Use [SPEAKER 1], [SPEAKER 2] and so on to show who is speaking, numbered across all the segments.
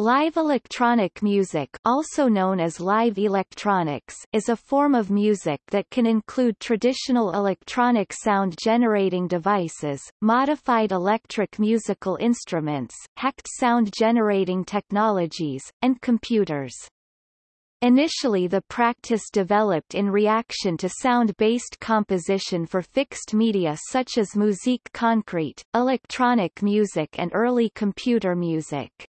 [SPEAKER 1] Live electronic music also known as live electronics is a form of music that can include traditional electronic sound-generating devices, modified electric musical instruments, hacked sound-generating technologies, and computers. Initially the practice developed in reaction to sound-based composition for fixed media such as musique concrete, electronic music and early computer music.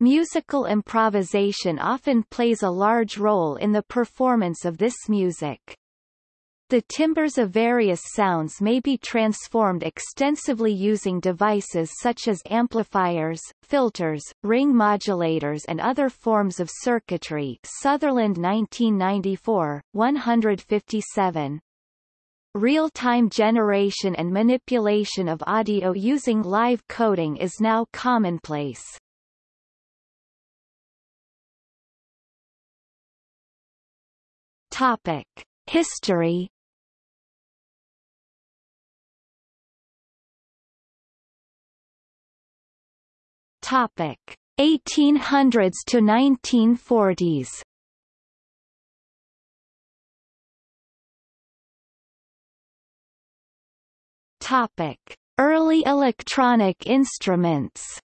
[SPEAKER 1] Musical improvisation often plays a large role in the performance of this music. The timbres of various sounds may be transformed extensively using devices such as amplifiers, filters, ring modulators and other forms of circuitry Sutherland 1994, 157. Real-time generation and manipulation of audio using live coding is now commonplace. Topic: History. Topic: 1800s to 1940s. Topic: Early electronic instruments.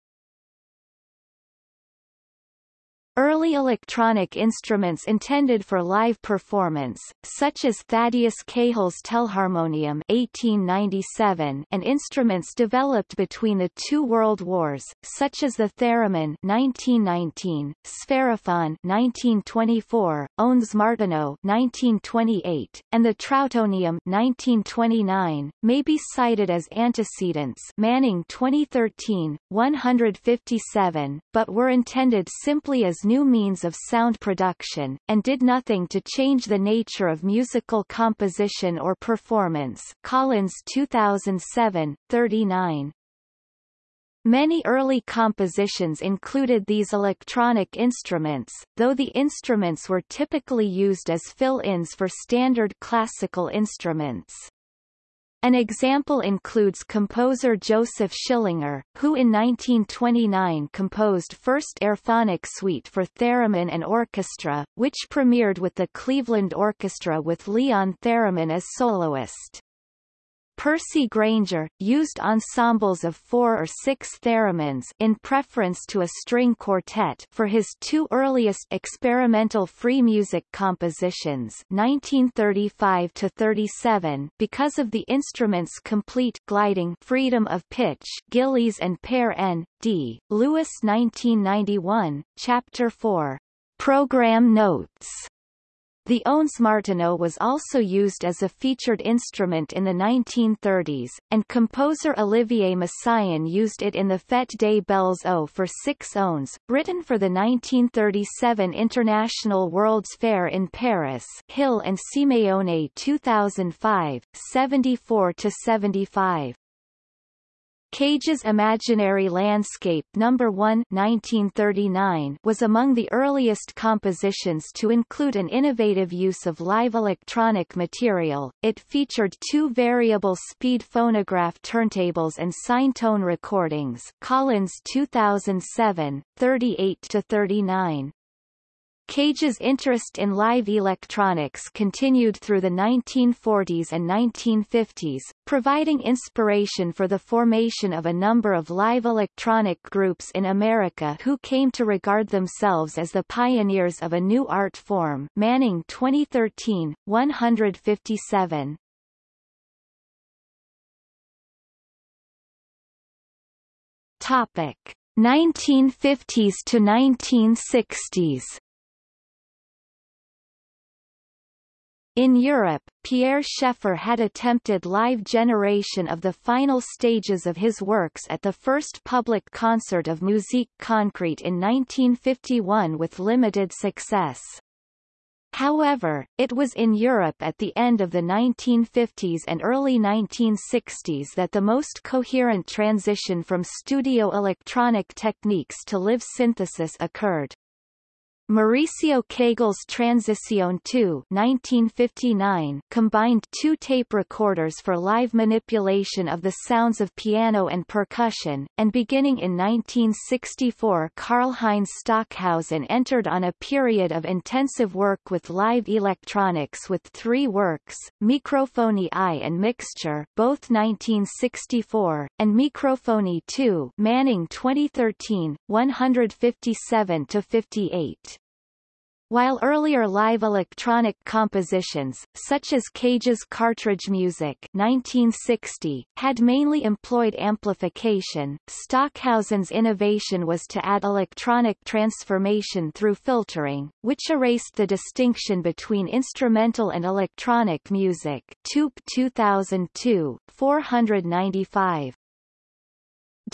[SPEAKER 1] Early electronic instruments intended for live performance, such as Thaddeus Cahill's Telharmonium 1897 and instruments developed between the two world wars, such as the theremin 1919, spherophone 1924, Ondes Martenot 1928, and the Trautonium 1929, may be cited as antecedents. Manning 2013, 157, but were intended simply as new means of sound production, and did nothing to change the nature of musical composition or performance Collins 2007, 39. Many early compositions included these electronic instruments, though the instruments were typically used as fill-ins for standard classical instruments. An example includes composer Joseph Schillinger, who in 1929 composed First Airphonic Suite for theremin and orchestra, which premiered with the Cleveland Orchestra with Leon Theremin as soloist. Percy Grainger, used ensembles of four or six theremins in preference to a string quartet for his two earliest experimental free music compositions 1935-37 because of the instrument's complete gliding freedom of pitch Gillies and Pear N. D. Lewis 1991, Chapter 4. Program Notes the Ondes Martenot was also used as a featured instrument in the 1930s, and composer Olivier Messiaen used it in the Fête des Belles Eaux for six Ondes, written for the 1937 International World's Fair in Paris Hill and Simeone 2005, 74-75. Cage's Imaginary Landscape No. 1 1939 was among the earliest compositions to include an innovative use of live electronic material. It featured two variable speed phonograph turntables and sine-tone recordings Collins 2007, 38-39. Cage's interest in live electronics continued through the 1940s and 1950s, providing inspiration for the formation of a number of live electronic groups in America who came to regard themselves as the pioneers of a new art form Manning 2013, 157. Topic 1950s to 1960s In Europe, Pierre Schaeffer had attempted live generation of the final stages of his works at the first public concert of Musique Concrete in 1951 with limited success. However, it was in Europe at the end of the 1950s and early 1960s that the most coherent transition from studio electronic techniques to live synthesis occurred. Mauricio Kagel's Transición 2 1959 combined two tape recorders for live manipulation of the sounds of piano and percussion, and beginning in 1964 Karlheinz Stockhausen entered on a period of intensive work with live electronics with three works, Mikrophonie I and Mixture both 1964, and Mikrophonie II Manning 2013, 157-58. While earlier live electronic compositions, such as Cage's Cartridge Music 1960, had mainly employed amplification, Stockhausen's innovation was to add electronic transformation through filtering, which erased the distinction between instrumental and electronic music Toop 2002, 495.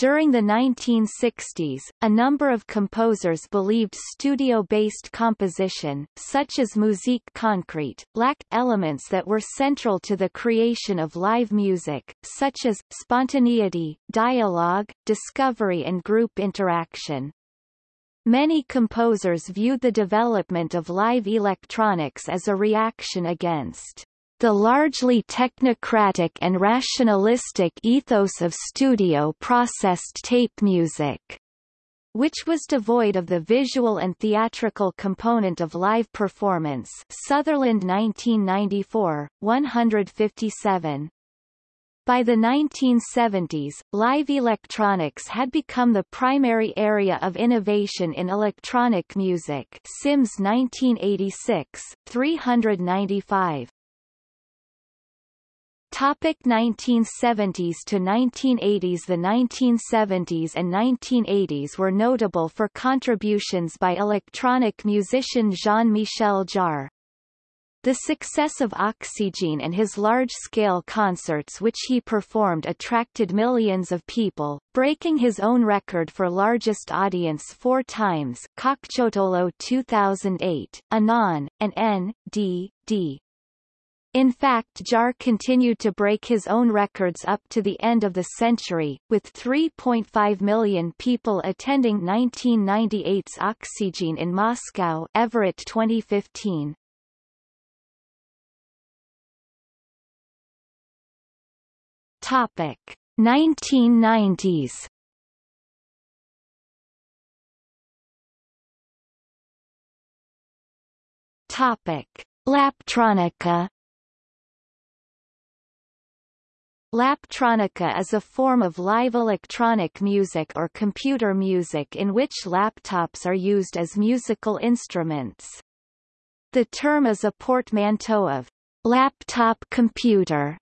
[SPEAKER 1] During the 1960s, a number of composers believed studio-based composition, such as Musique Concrete, lacked elements that were central to the creation of live music, such as, spontaneity, dialogue, discovery and group interaction. Many composers viewed the development of live electronics as a reaction against the largely technocratic and rationalistic ethos of studio-processed tape music, which was devoid of the visual and theatrical component of live performance Sutherland 1994, 157. By the 1970s, live electronics had become the primary area of innovation in electronic music Sims 1986, 395. Topic 1970s to 1980s The 1970s and 1980s were notable for contributions by electronic musician Jean-Michel Jarre. The success of Oxygene and his large-scale concerts which he performed attracted millions of people, breaking his own record for largest audience four times Cockchotolo 2008, Anon, and N.D.D. In fact Jarre continued to break his own records up to the end of the century, with 3.5 million people attending 1998's Oxygen in Moscow Everett 2015. Topic 1990s Topic Laptronica Laptronica is a form of live electronic music or computer music in which laptops are used as musical instruments. The term is a portmanteau of laptop computer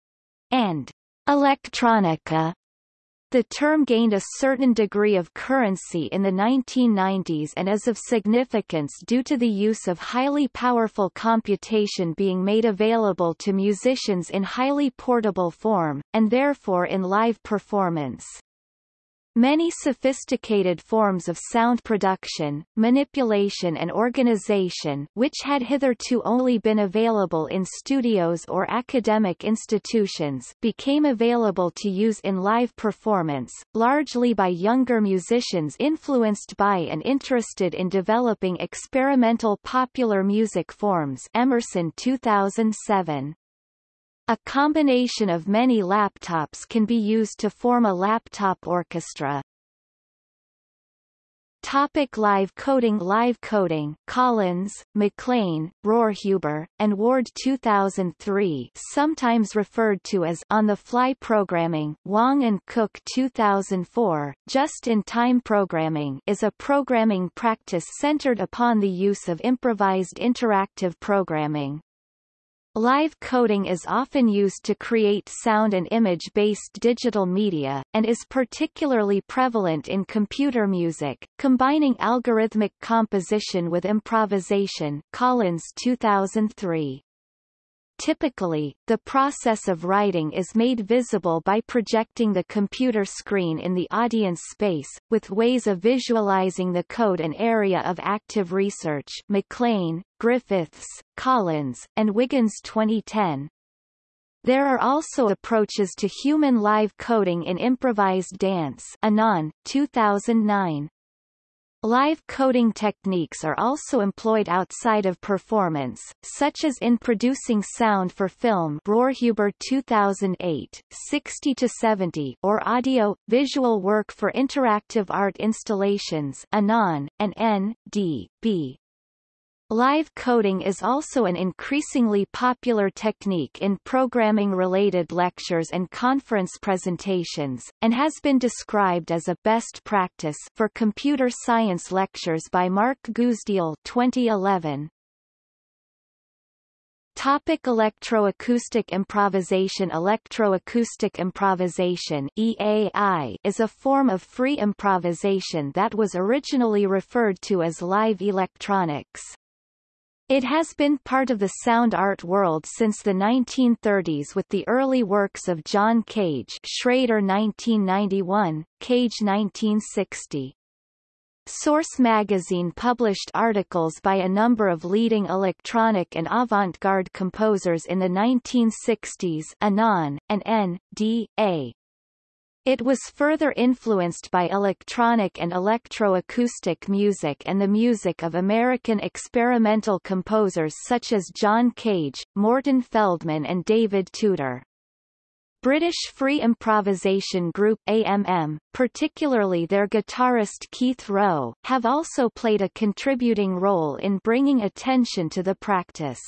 [SPEAKER 1] and electronica, the term gained a certain degree of currency in the 1990s and is of significance due to the use of highly powerful computation being made available to musicians in highly portable form, and therefore in live performance. Many sophisticated forms of sound production, manipulation and organization which had hitherto only been available in studios or academic institutions became available to use in live performance, largely by younger musicians influenced by and interested in developing experimental popular music forms Emerson 2007. A combination of many laptops can be used to form a laptop orchestra. Topic live coding Live coding Collins, McLean, Rohrhuber, and Ward 2003 sometimes referred to as on-the-fly programming Wang and Cook 2004, just-in-time programming is a programming practice centered upon the use of improvised interactive programming. Live coding is often used to create sound and image-based digital media, and is particularly prevalent in computer music, combining algorithmic composition with improvisation Collins 2003. Typically, the process of writing is made visible by projecting the computer screen in the audience space, with ways of visualizing the code an area of active research McLean, Griffiths, Collins, and Wiggins 2010. There are also approaches to human live coding in improvised dance Anon, 2009. Live coding techniques are also employed outside of performance, such as in producing sound for film Rohrhuber 2008, 60-70 or audio, visual work for interactive art installations Anon, and N.D.B. Live coding is also an increasingly popular technique in programming-related lectures and conference presentations, and has been described as a best practice for computer science lectures by Mark Guzdial 2011. Topic electroacoustic improvisation Electroacoustic improvisation EAI is a form of free improvisation that was originally referred to as live electronics. It has been part of the sound art world since the 1930s with the early works of John Cage Schrader 1991, Cage 1960. Source magazine published articles by a number of leading electronic and avant-garde composers in the 1960s Anon, and N.D.A. It was further influenced by electronic and electroacoustic music and the music of American experimental composers such as John Cage, Morton Feldman and David Tudor. British free improvisation group AMM, particularly their guitarist Keith Rowe, have also played a contributing role in bringing attention to the practice.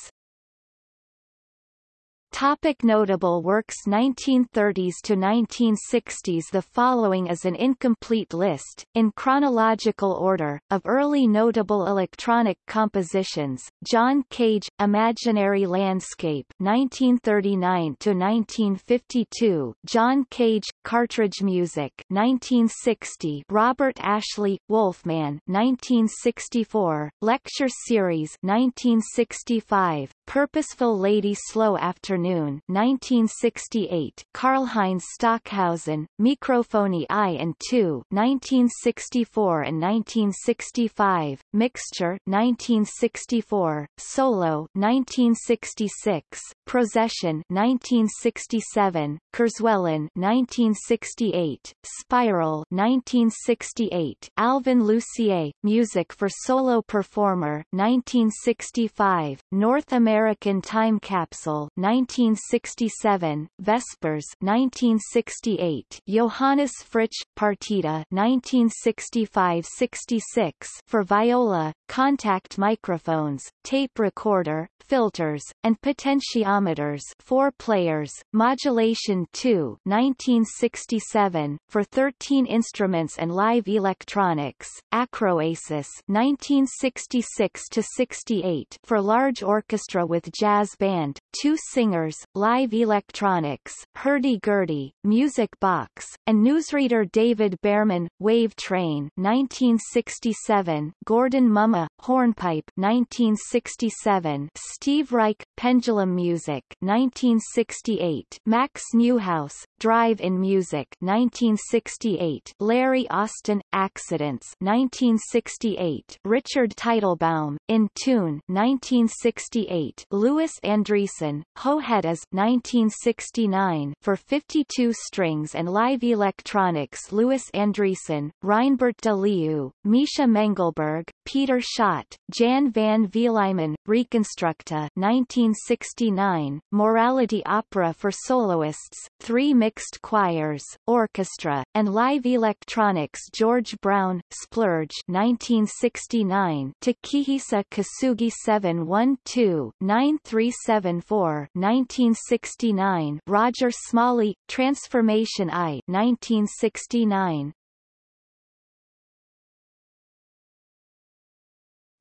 [SPEAKER 1] Topic notable works 1930s to 1960s The following is an incomplete list, in chronological order, of early notable electronic compositions. John Cage, Imaginary Landscape 1939 to 1952. John Cage, Cartridge Music 1960. Robert Ashley, Wolfman 1964. Lecture Series 1965. Purposeful Lady Slow Afternoon 1968 Karlheinz Stockhausen, Mikrophonie I and II 1964 and 1965, Mixture 1964, Solo 1966, Procession 1967, Kurzwellen 1968, Spiral 1968, Alvin Lucier, Music for Solo Performer 1965, North American Time Capsule 1967, Vespers 1968, Johannes Fritsch, Partita 1965-66 for viola, contact microphones, tape recorder, filters, and potentiometers. Four players, Modulation 2 1967, for 13 instruments and live electronics, Acroasis 1966-68 for large orchestra with jazz band, two singers, live electronics, hurdy-gurdy, music box, and newsreader David Behrman, Wave Train 1967, Gordon Mumma, Hornpipe 1967, Steve Reich, Pendulum Music 1968, Max Neuhaus, Drive-In Music 1968, Larry Austin, Accidents 1968, Richard Teitelbaum, In Tune 1968, Louis Andriessen, Ho-Hedas 1969, for 52 strings and live electronics Louis Andriessen, Reinbert de Leeuw, Misha Mengelberg, Peter Schott, Jan van Vlijmen, Reconstructa 1969, Morality Opera for Soloists, three mixed choirs, orchestra, and live electronics George Brown, Splurge 1969, Takehisa Kosugi 712 9374 1969 Roger Smalley, Transformation I 1969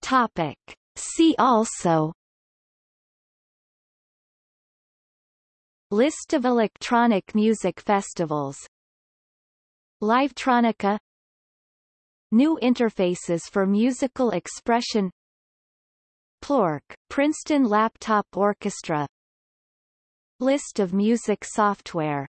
[SPEAKER 1] Topic. See also List of electronic music festivals Livetronica New interfaces for musical expression Plork, Princeton Laptop Orchestra List of music software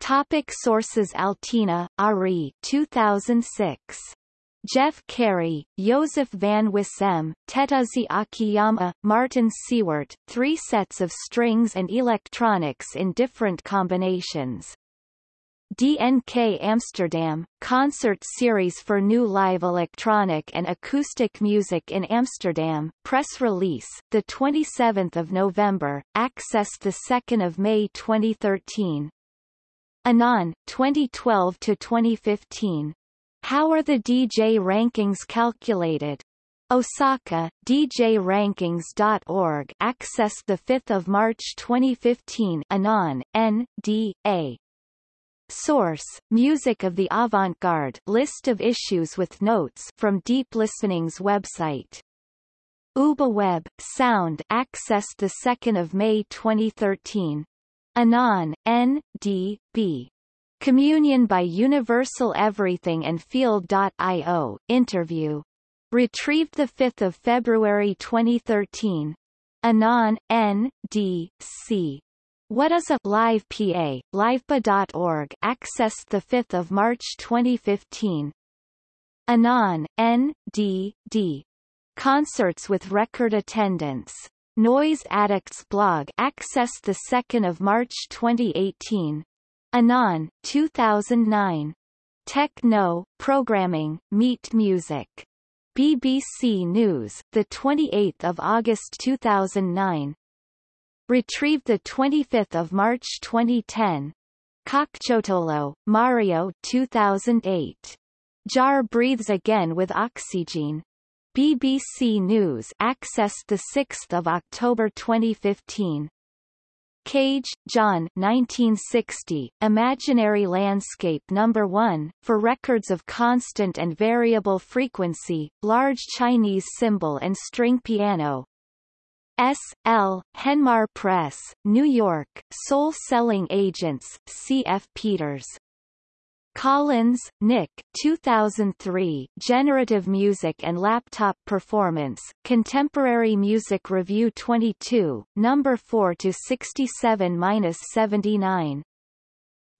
[SPEAKER 1] Topic sources Altena, Ari 2006. Jeff Carey, Joseph van Wissem, Tetsuya Akiyama, Martin Seward, three sets of strings and electronics in different combinations. DNK Amsterdam, concert series for new live electronic and acoustic music in Amsterdam, press release, the 27 November, access 2 May 2013. Anon, 2012-2015. How are the DJ rankings calculated? Osaka, DJRankings.org access 5 March 2015 Anon, N, D, A. Source: Music of the Avant-Garde list of issues with notes from Deep Listening's website. UbuWeb, Sound access 2 May 2013. Anon, N, D, B. Communion by Universal Everything and Field.io, interview. Retrieved 5 February 2013. Anon, N, D, C. What is a Live PA, livepa.org access 5 March 2015 Anon, N, D, D. Concerts with record attendance. Noise Addicts blog access 2 March 2018 Anon, 2009. Techno, Programming, Meet Music. BBC News, 28 August 2009 Retrieved 25 March 2010. Cocciottolo, Mario 2008. Jarre breathes again with oxygen. BBC News access 6 October 2015. Cage, John 1960, Imaginary Landscape No. 1, for records of constant and variable frequency, large Chinese cymbal and string piano, S. L. Henmar Press, New York, Soul Selling Agents, C. F. Peters. Collins, Nick 2003 Generative Music and Laptop Performance, Contemporary Music Review 22, No. 4-67-79.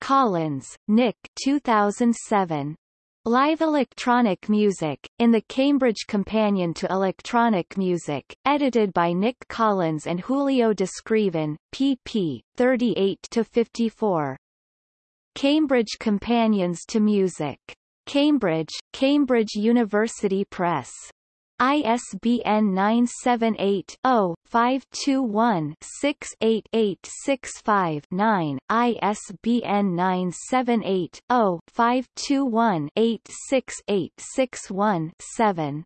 [SPEAKER 1] Collins, Nick 2007. Live Electronic Music, in the Cambridge Companion to Electronic Music, edited by Nick Collins and Julio Descriven, pp. 38-54. Cambridge Companions to Music. Cambridge, Cambridge University Press. ISBN 978-0-521-68865-9, ISBN 978-0-521-86861-7.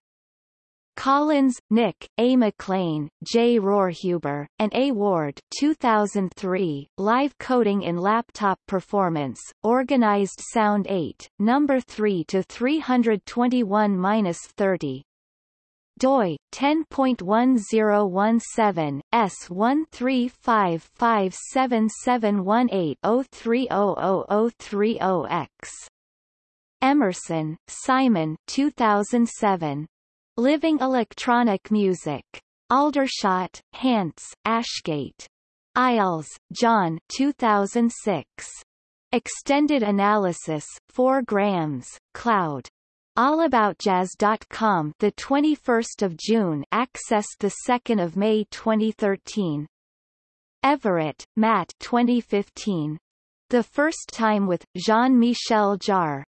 [SPEAKER 1] Collins, Nick, A. McLean, J. Rohrhuber, and A. Ward 2003, Live Coding in Laptop Performance, Organized Sound 8, No. 3 to 321-30 doi 10.1017 S135577180300030X. Emerson, Simon 2007. Living Electronic Music. Aldershot, Hants, Ashgate. Eyles, John 2006. Extended Analysis, 4 grams, Cloud. allaboutjazz.com the 21st of June access the 2nd of May 2013 Everett Matt 2015 The First Time with Jean-Michel Jarre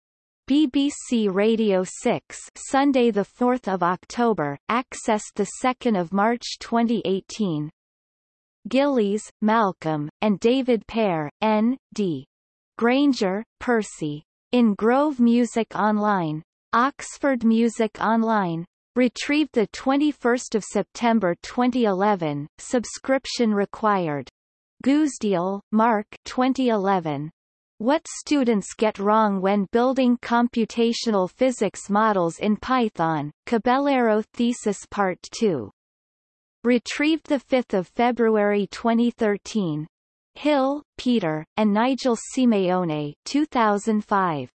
[SPEAKER 1] BBC Radio 6 Sunday the 4th of October access the 2nd of March 2018 Gillies Malcolm and David Pear N D Grainger Percy in Grove Music Online Oxford Music Online. Retrieved 21 September 2011, subscription required. Guzdial, Mark 2011. What students get wrong when building computational physics models in Python, Caballero Thesis Part 2. Retrieved 5 February 2013. Hill, Peter, and Nigel Simeone 2005.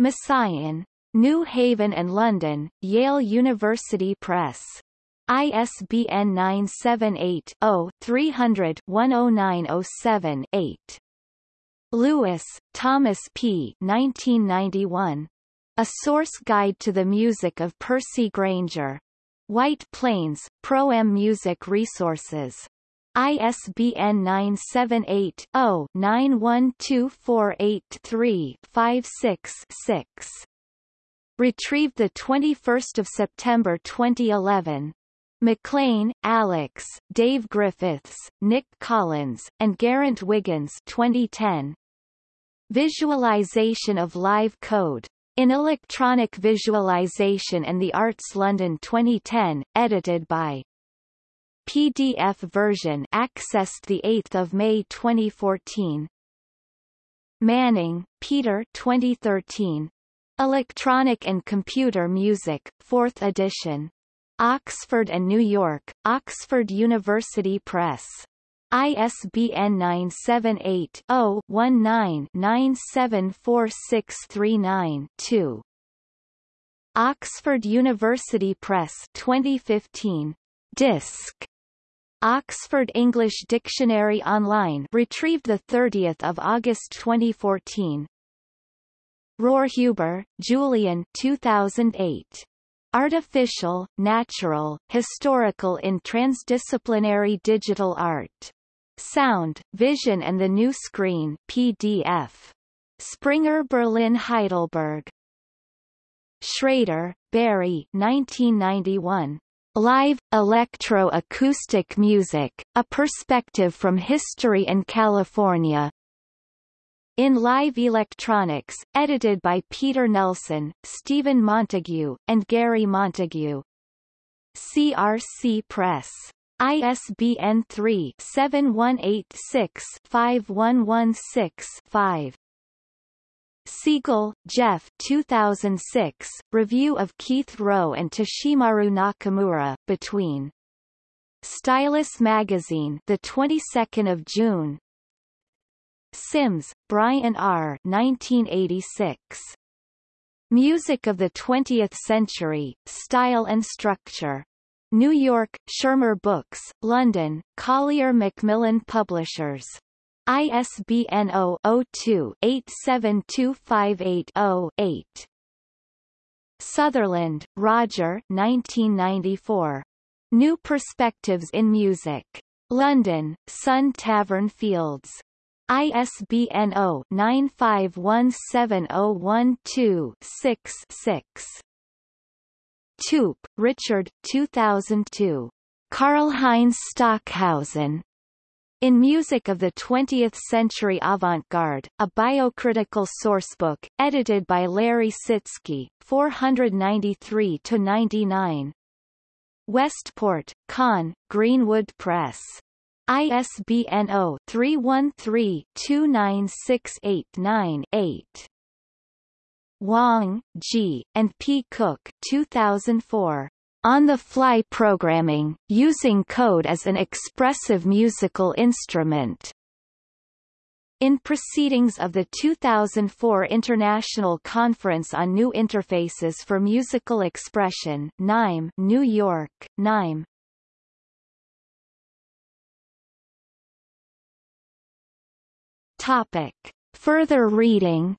[SPEAKER 1] Messiaen. New Haven and London, Yale University Press. ISBN 978-0-300-10907-8. Lewis, Thomas P. 1991. A Source Guide to the Music of Percy Grainger. White Plains, Pro-Am Music Resources. ISBN 978-0-912483-56-6. Retrieved 21 September 2011. McLean, Alex, Dave Griffiths, Nick Collins, and Geraint Wiggins 2010. Visualization of live code. In Electronic Visualization and the Arts London 2010, edited by PDF version accessed the 8th of May 2014. Manning, Peter 2013. Electronic and Computer Music, 4th edition. Oxford and New York, Oxford University Press. ISBN 978-0-19-974639-2. Oxford University Press 2015. Disc. Oxford English Dictionary Online retrieved 30 August 2014. Rohrhuber, Julian 2008. Artificial, Natural, Historical in Transdisciplinary Digital Art. Sound, Vision and the New Screen PDF. Springer Berlin Heidelberg. Schrader, Barry 1991. Live, Electro-Acoustic Music, A Perspective from History and California, in Live Electronics, edited by Peter Nelson, Stephen Montague, and Gary Montague. CRC Press. ISBN 3-7186-5116-5. Siegel, Jeff 2006, Review of Keith Rowe and Toshimaru Nakamura, Between. Stylus Magazine the 22nd of June Sims, Brian R. 1986. Music of the Twentieth Century, Style and Structure. New York, Schirmer Books, London, Collier Macmillan Publishers. ISBN 0-02-872580-8. Sutherland, Roger 1994. New Perspectives in Music. London, Sun Tavern Fields. ISBN 0-9517012-6-6. Toop, Richard 2002. Karlheinz Stockhausen. In Music of the 20th Century Avant-Garde, a biocritical sourcebook, edited by Larry Sitsky, 493-99. Westport, Conn, Greenwood Press. ISBN 0-313-29689-8. Wang, G., and P. Cook 2004. On the Fly Programming, Using Code as an Expressive Musical Instrument. In proceedings of the 2004 International Conference on New Interfaces for Musical Expression NIME, New York, NIME, Topic. Further reading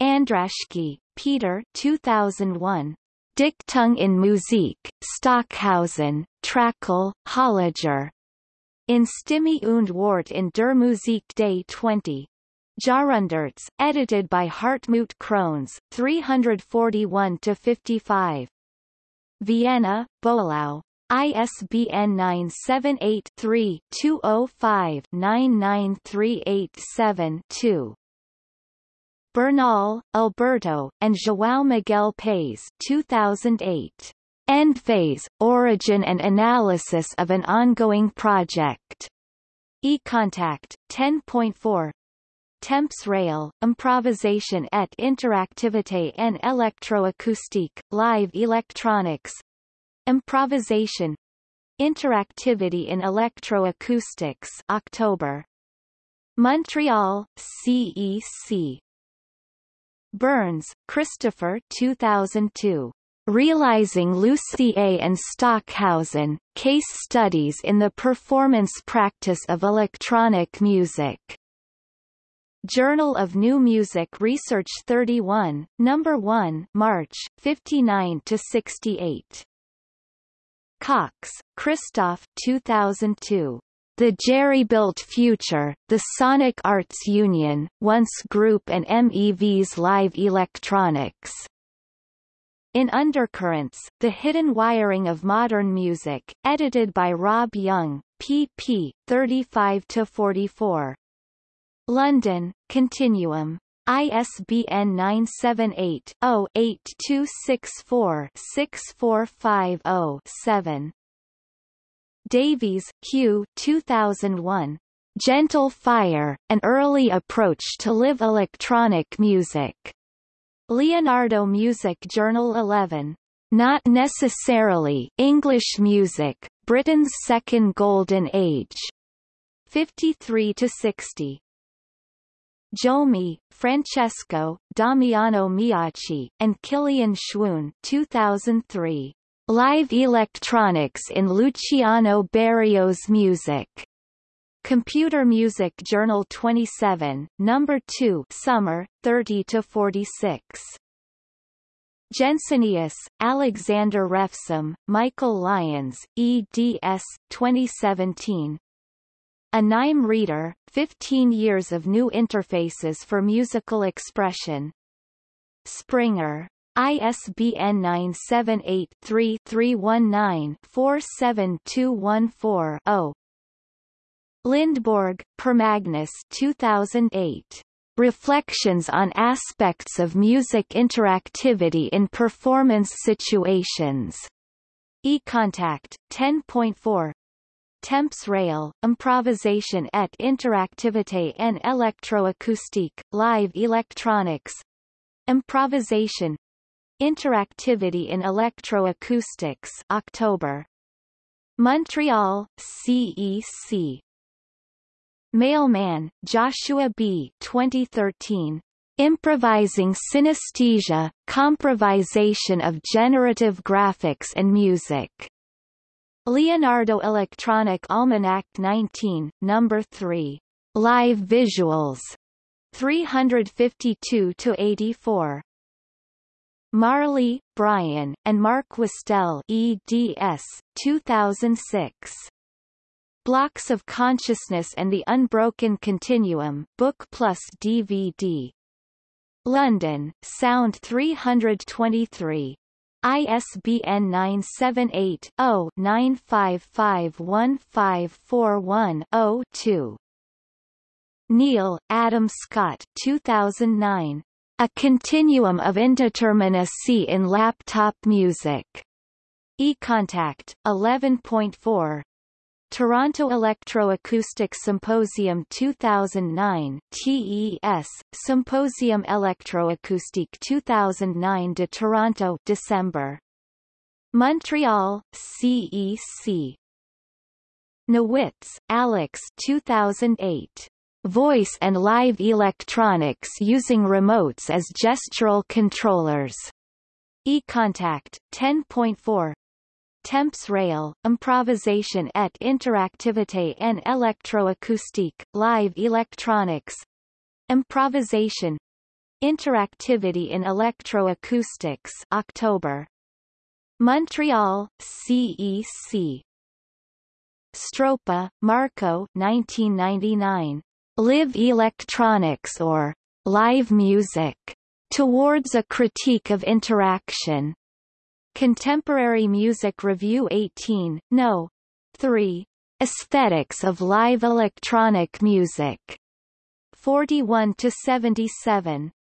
[SPEAKER 1] Andraschke, Peter 2001. Dichtung in Musik, Stockhausen, Trakl, Holliger. In Stimme und Wort in der Musik Day 20. Jahrhunderts, edited by Hartmut Krones, 341-55. Vienna, Boileau. ISBN 978-3-205-99387-2. Bernal, Alberto, and João Miguel Paes 2008. End Phase, Origin and Analysis of an Ongoing Project. eContact, 10.4 Temps Rail, Improvisation et Interactivité en Electroacoustique, Live Electronics, Improvisation. Interactivity in Electroacoustics October. Montreal, CEC Burns, Christopher 2002. Realizing Lucier and Stockhausen, Case Studies in the Performance Practice of Electronic Music. Journal of New Music Research 31, No. 1 March, 59-68. Cox, Christoph 2002. The Jerry-Built Future, The Sonic Arts Union, Once Group and MEV's Live Electronics. In Undercurrents, The Hidden Wiring of Modern Music, edited by Rob Young, pp. 35-44. London, Continuum. ISBN 978-0-8264-6450-7. Davies, Hugh 2001. Gentle Fire, An Early Approach to Live Electronic Music. Leonardo Music Journal 11. Not necessarily English music, Britain's Second Golden Age. 53 to 60. Giomi, Francesco, Damiano Meacci, and Kilian Schwoon 2003. Live Electronics in Luciano Berio's Music. Computer Music Journal 27, Number 2 Summer, 30 to 46. Jensenius, Alexander Refsum, Michael Lyons, eds. 2017. A NIME Reader, 15 Years of New Interfaces for Musical Expression. Springer. ISBN 978-3-319-47214-0. Lindborg, Per Magnus 2008. Reflections on Aspects of Music Interactivity in Performance Situations. eContact, 10.4 Temps Rail, Improvisation et Interactivité en Électroacoustique, Live Electronics Improvisation Interactivity in Electroacoustics October. Montreal, CEC. Mailman, Joshua B. 2013. Improvising Synesthesia, Comprovisation of Generative Graphics and Music. Leonardo Electronic Almanac 19, No. 3. Live Visuals. 352-84. Marley, Brian, and Mark Wastell eds. 2006. Blocks of Consciousness and the Unbroken Continuum, Book plus DVD. London, Sound 323. ISBN 978-0-9551541-0-2. Neal, Adam Scott 2009. A Continuum of Indeterminacy in Laptop Music. eContact, 11.4 Toronto Electroacoustic Symposium 2009 TES, Symposium Electroacoustique 2009 de Toronto December. Montreal, CEC. Nowitz, Alex 2008. Voice and live electronics using remotes as gestural controllers. eContact, 10.4 Temps Rail, Improvisation et Interactivité en Électroacoustique, Live Electronics Improvisation Interactivity in Electroacoustics October. Montreal, CEC. Stroppa, Marco 1999. Live Electronics or Live Music. Towards a Critique of Interaction. Contemporary Music Review 18, No. 3. Aesthetics of Live Electronic Music. 41 to 77.